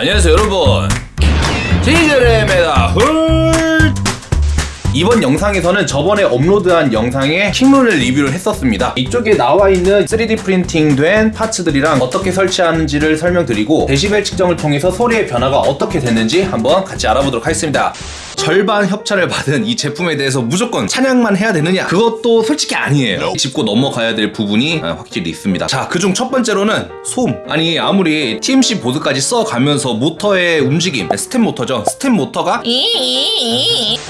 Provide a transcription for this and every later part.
안녕하세요 여러분. 훌 이번 영상에서는 저번에 업로드한 영상에 Kingroon을 리뷰를 했었습니다. 이쪽에 나와있는 3D 프린팅 된 parts들이랑 어떻게 설치하는지를 설명드리고 데시벨 측정을 통해서 소리의 변화가 어떻게 됐는지 한번 같이 알아보도록 하겠습니다 절반 협찬을 받은 이 제품에 대해서 무조건 찬양만 해야 되느냐? 그것도 솔직히 아니에요. 짚고 넘어가야 될 부분이 아, 확실히 있습니다. 자 그중 첫 번째로는 소음 아니 아무리 TMC 보드까지 써가면서 모터의 움직임. 스텝 모터죠. 스텝 모터가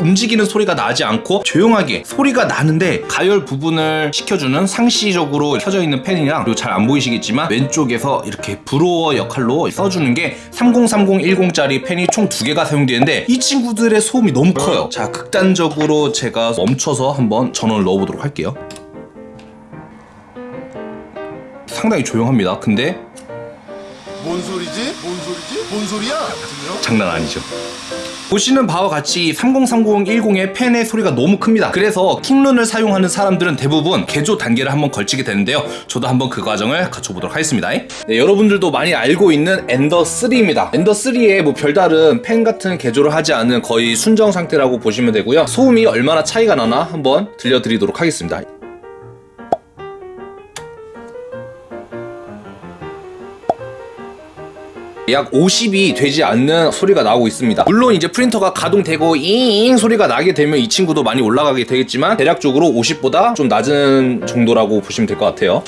움직이는 소리가 나지 않고 조용하게 소리가 나는데 가열 부분을 시켜주는 상시적으로 켜져 있는 팬이랑 그리고 잘 안 보이시겠지만 왼쪽에서 이렇게 브로어 역할로 써주는 게 303010짜리 팬이 총 두 개가 사용되는데 이 친구들의 소 음이 너무 커요 자 극단적으로 제가 멈춰서 한번 전원을 넣어보도록 할게요 상당히 조용합니다 근데 뭔 소리지? 뭔 소리지? 뭔 소리야? 장난 아니죠. 보시는 바와 같이 303010의 팬의 소리가 너무 큽니다. 그래서 킹룬을 사용하는 사람들은 대부분 개조 단계를 한번 걸치게 되는데요. 저도 한번 그 과정을 갖춰보도록 하겠습니다. 네, 여러분들도 많이 알고 있는 엔더 3입니다. 엔더 3에 뭐 별다른 팬 같은 개조를 하지 않은 거의 순정 상태라고 보시면 되고요. 소음이 얼마나 차이가 나나 한번 들려드리도록 하겠습니다. 약 50이 되지 않는 소리가 나오고 있습니다. 물론 이제 프린터가 가동되고 잉 소리가 나게 되면 이 친구도 많이 올라가게 되겠지만 대략적으로 50보다 좀 낮은 정도라고 보시면 될 것 같아요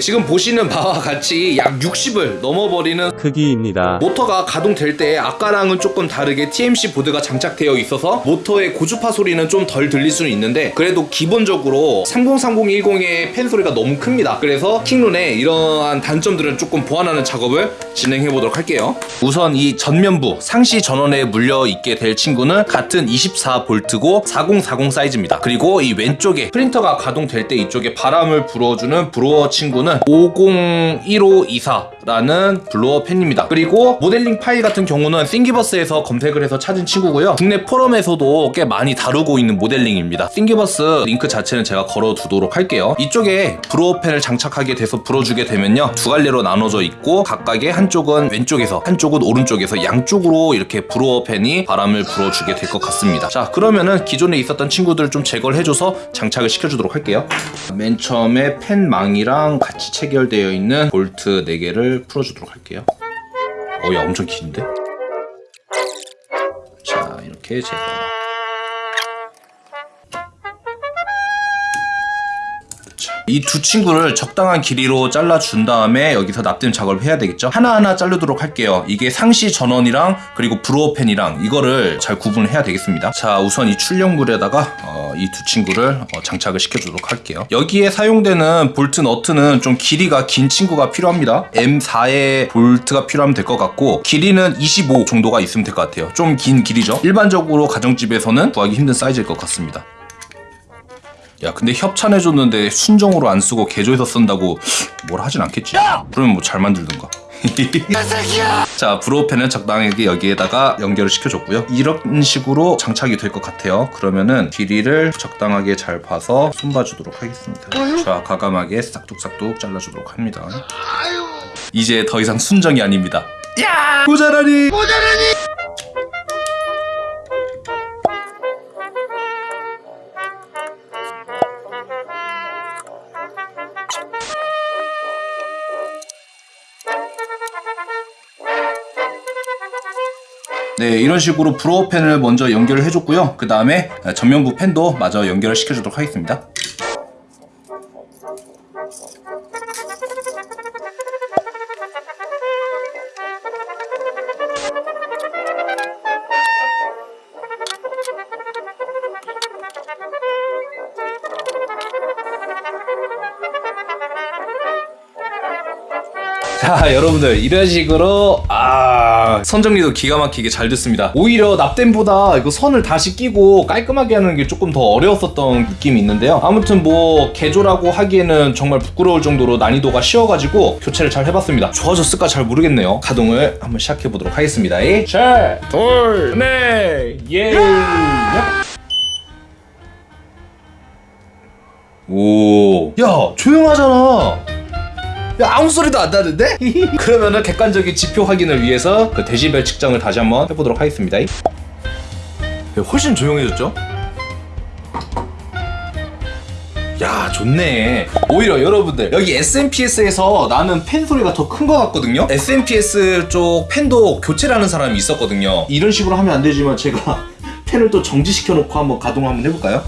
지금 보시는 바와 같이 약 60을 넘어버리는 크기입니다. 모터가 가동될 때 아까랑은 조금 다르게 TMC 보드가 장착되어 있어서 모터의 고주파 소리는 좀 덜 들릴 수는 있는데 그래도 기본적으로 303010의 팬 소리가 너무 큽니다. 그래서 킹룬의 이러한 단점들을 조금 보완하는 작업을 진행해 보도록 할게요. 우선 이 전면부 상시 전원에 물려 있게 될 친구는 같은 24V고 4040 사이즈입니다. 그리고 이 왼쪽에 프린터가 가동될 때 이쪽에 바람을 불어주는 blower 친구는 501524 라는 blower 팬입니다. 그리고 모델링 파일 같은 경우는 Thingiverse에서 검색을 해서 찾은 친구고요. 국내 포럼에서도 꽤 많이 다루고 있는 모델링입니다. Thingiverse 링크 자체는 제가 걸어두도록 할게요. 이쪽에 blower 팬을 장착하게 돼서 불어주게 되면요. 두 갈래로 나눠져 있고 각각의 한쪽은 왼쪽에서 한쪽은 오른쪽에서 양쪽으로 이렇게 blower 팬이 바람을 불어주게 될 것 같습니다. 자 그러면은 기존에 있었던 친구들을 좀 제거를 해줘서 장착을 시켜주도록 할게요. 맨 처음에 팬망이랑 같이 체결되어 있는 볼트 4개를 풀어주도록 할게요. 어야 엄청 긴데? 자 이렇게 제거 이 두 친구를 적당한 길이로 잘라준 다음에 여기서 납땜 작업을 해야 되겠죠? 하나하나 자르도록 할게요. 이게 상시 전원이랑 그리고 blower 팬이랑 이거를 잘 구분을 해야 되겠습니다. 자 우선 이 출력물에다가 어, 이 두 친구를 어, 장착을 시켜주도록 할게요. 여기에 사용되는 볼트 너트는 좀 길이가 긴 친구가 필요합니다. M4의 볼트가 필요하면 될 것 같고 길이는 25 정도가 있으면 될 것 같아요. 좀 긴 길이죠? 일반적으로 가정집에서는 구하기 힘든 사이즈일 것 같습니다 야 근데 협찬해줬는데 순정으로 안 쓰고 개조해서 쓴다고 뭘 하진 않겠지? 그러면 뭐 잘 만들든가. 자 브로펜은 적당하게 여기에다가 연결을 시켜줬고요. 이런 식으로 장착이 될 것 같아요. 그러면은 길이를 적당하게 잘 봐서 손봐주도록 하겠습니다. 자 가감하게 싹둑싹둑 잘라주도록 합니다. 이제 더 이상 순정이 아닙니다. 야! 모자라니 네 이런 식으로 브로어 펜을 먼저 연결을 해줬고요. 그 다음에 전면부 펜도 마저 연결을 시켜주도록 하겠습니다. 자 여러분들 이런 식으로 아 선 정리도 기가 막히게 잘 됐습니다. 오히려 납땜보다 이거 선을 다시 끼고 깔끔하게 하는 게 조금 더 어려웠었던 느낌이 있는데요. 아무튼 뭐 개조라고 하기에는 정말 부끄러울 정도로 난이도가 쉬워가지고 교체를 잘 해봤습니다. 좋아졌을까 잘 모르겠네요. 가동을 한번 시작해 보도록 하겠습니다. 셋둘넷예. 오 오, 야 조용하잖아. 야 아무 소리도 안 나는데? 그러면은 객관적인 지표 확인을 위해서 그 데시벨 측정을 다시 한번 해보도록 하겠습니다. 네, 훨씬 조용해졌죠? 야 좋네 오히려 여러분들 여기 SMPS에서 나는 팬 소리가 더 큰 것 같거든요 SMPS 쪽 팬도 교체를 하는 사람이 있었거든요 이런 식으로 하면 안 되지만 제가 팬을 또 정지시켜 놓고 한번 가동 한번 해볼까요?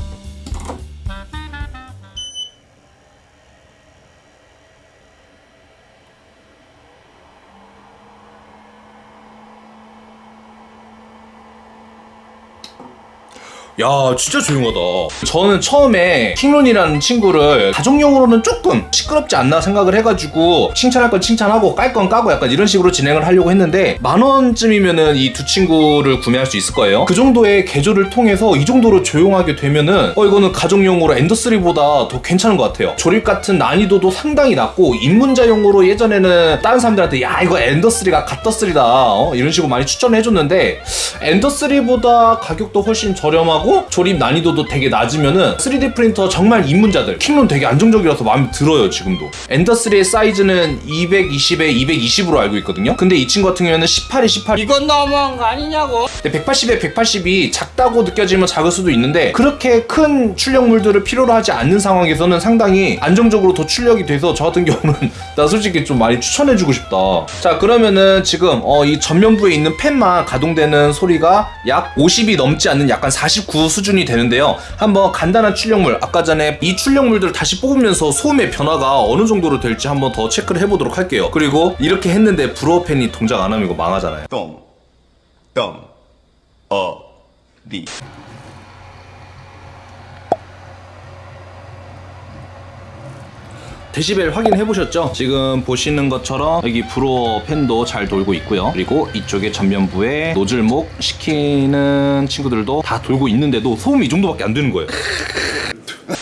야 진짜 조용하다. 저는 처음에 킹론이라는 친구를 가정용으로는 조금 시끄럽지 않나 생각을 해가지고 칭찬할 건 칭찬하고 깔 건 까고 약간 이런 식으로 진행을 하려고 했는데 만 원쯤이면은 이 두 친구를 구매할 수 있을 거예요. 그 정도의 개조를 통해서 이 정도로 조용하게 되면은 어 이거는 가정용으로 엔더3보다 더 괜찮은 것 같아요. 조립 같은 난이도도 상당히 낮고 입문자용으로 예전에는 다른 사람들한테 야 이거 엔더3가 갓더3다 어? 이런 식으로 많이 추천을 해줬는데 엔더3보다 가격도 훨씬 저렴하고 조립 난이도도 되게 낮으면은 3D 프린터 정말 입문자들 킹론 되게 안정적이라서 마음에 들어요 지금도. 엔더3의 사이즈는 220에 220으로 알고 있거든요. 근데 이 친구 같은 경우에는 18에 18 이건 너무한 거 아니냐고. 근데 180에 180이 작다고 느껴지면 작을 수도 있는데 그렇게 큰 출력물들을 필요로 하지 않는 상황에서는 상당히 안정적으로 더 출력이 돼서 저 같은 경우는 나 솔직히 좀 많이 추천해주고 싶다. 자 그러면은 지금 어, 이 전면부에 있는 팬만 가동되는 소리가 약 50이 넘지 않는 약간 49 수준이 되는데요. 한번 간단한 출력물 아까 전에 이 출력물들을 다시 뽑으면서 소음의 변화가 어느 정도로 될지 한번 더 체크를 해보도록 할게요. 그리고 이렇게 했는데 브로어 팬이 동작 안 하면 이거 망하잖아요. 똥, 똥, 어, 리. 데시벨 확인해 보셨죠? 지금 보시는 것처럼 여기 브로어 팬도 잘 돌고 있고요. 그리고 이쪽에 전면부에 노즐목 시키는 친구들도 다 돌고 있는데도 소음이 이 정도밖에 안 되는 거예요.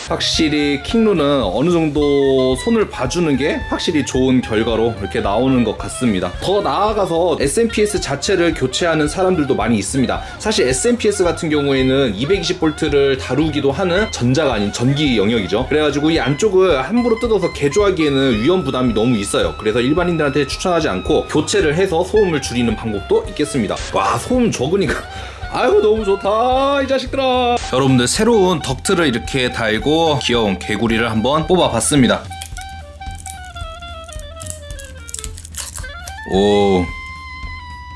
확실히 킹루는 어느 정도 손을 봐주는 게 확실히 좋은 결과로 이렇게 나오는 것 같습니다. 더 나아가서 SMPS 자체를 교체하는 사람들도 많이 있습니다. 사실 SMPS 같은 경우에는 220V를 다루기도 하는 전자가 아닌 전기 영역이죠. 그래가지고 이 안쪽을 함부로 뜯어서 개조하기에는 위험 부담이 너무 있어요. 그래서 일반인들한테 추천하지 않고 교체를 해서 소음을 줄이는 방법도 있겠습니다. 와 소음 적으니까 아유 너무 좋다 이 자식들아 여러분들 새로운 덕트를 이렇게 달고 귀여운 개구리를 한번 뽑아봤습니다 오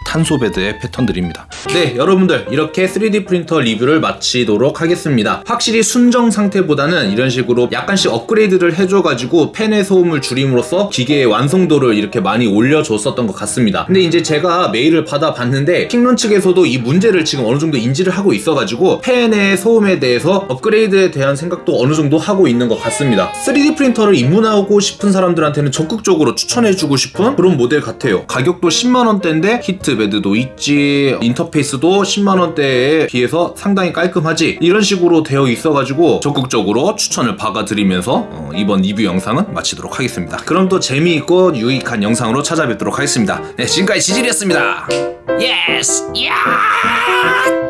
탄소bed의 패턴들입니다. 네, 여러분들 이렇게 3D 프린터 리뷰를 마치도록 하겠습니다. 확실히 순정 상태보다는 이런 식으로 약간씩 업그레이드를 해줘가지고 팬의 소음을 줄임으로써 기계의 완성도를 이렇게 많이 올려줬었던 것 같습니다. 근데 이제 제가 메일을 받아봤는데 킹론 측에서도 이 문제를 지금 어느 정도 인지를 하고 있어가지고 팬의 소음에 대해서 업그레이드에 대한 생각도 어느 정도 하고 있는 것 같습니다. 3D 프린터를 입문하고 싶은 사람들한테는 적극적으로 추천해주고 싶은 그런 모델 같아요. 가격도 10만원대인데 heat bed도 있지 인터페이스도 10만원대에 비해서 상당히 깔끔하지 이런 식으로 되어 있어가지고 적극적으로 추천을 박아드리면서 어, 이번 리뷰 영상은 마치도록 하겠습니다. 그럼 또 재미있고 유익한 영상으로 찾아뵙도록 하겠습니다. 네 지금까지 지질이었습니다. Yes. 야.